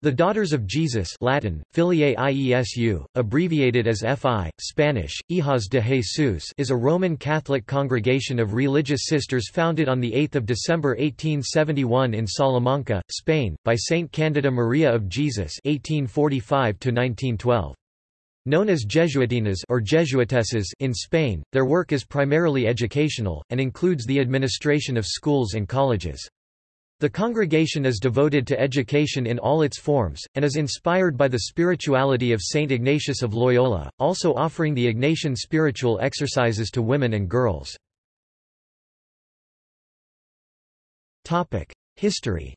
The Daughters of Jesus Latin, Filiae Iesu, abbreviated as FI, Spanish, Hijas de Jesus is a Roman Catholic congregation of religious sisters founded on 8 December 1871 in Salamanca, Spain, by Saint Candida Maria of Jesus 1845 -1912. Known as Jesuitinas or Jesuitesses in Spain, their work is primarily educational, and includes the administration of schools and colleges. The congregation is devoted to education in all its forms, and is inspired by the spirituality of Saint Ignatius of Loyola, also offering the Ignatian spiritual exercises to women and girls. History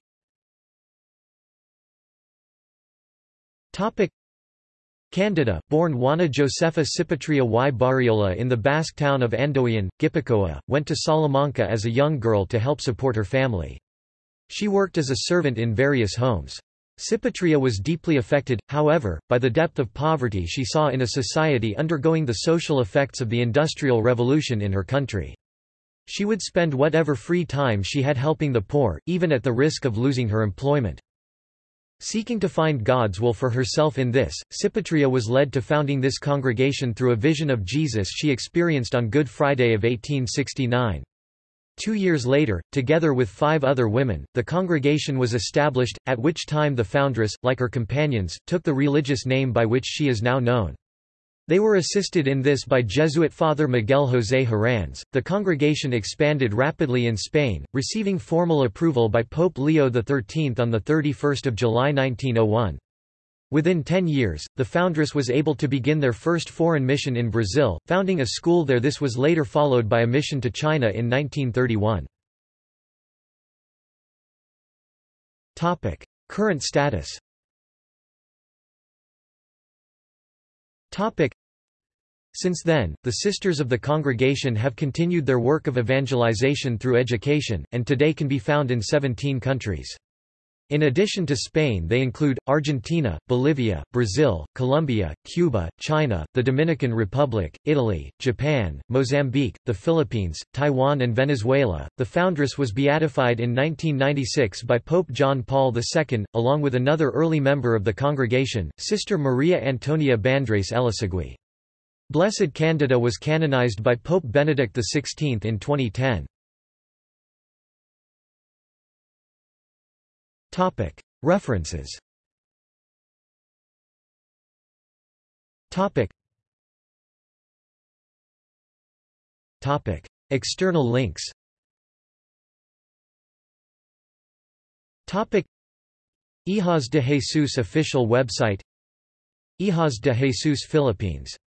Candida, born Juana Josefa Cipitria y Barriola in the Basque town of Andoain, Gipuzkoa, went to Salamanca as a young girl to help support her family. She worked as a servant in various homes. Cipitria was deeply affected, however, by the depth of poverty she saw in a society undergoing the social effects of the Industrial Revolution in her country. She would spend whatever free time she had helping the poor, even at the risk of losing her employment. Seeking to find God's will for herself in this, Cipitria was led to founding this congregation through a vision of Jesus she experienced on Good Friday of 1869. Two years later, together with five other women, the congregation was established, at which time the foundress, like her companions, took the religious name by which she is now known. They were assisted in this by Jesuit Father Miguel José Herranz. The congregation expanded rapidly in Spain, receiving formal approval by Pope Leo XIII on 31 July 1901. Within ten years, the foundress was able to begin their first foreign mission in Brazil, founding a school there this was later followed by a mission to China in 1931. Current status since then, the Sisters of the Congregation have continued their work of evangelization through education, and today can be found in 17 countries. In addition to Spain they include, Argentina, Bolivia, Brazil, Colombia, Cuba, China, the Dominican Republic, Italy, Japan, Mozambique, the Philippines, Taiwan and Venezuela. The foundress was beatified in 1996 by Pope John Paul II, along with another early member of the congregation, Sister Maria Antonia Bandres Elósegui. Blessed Candida was canonized by Pope Benedict XVI in 2010. References. External links. Hijas de Jesus official website. Hijas de Jesus Philippines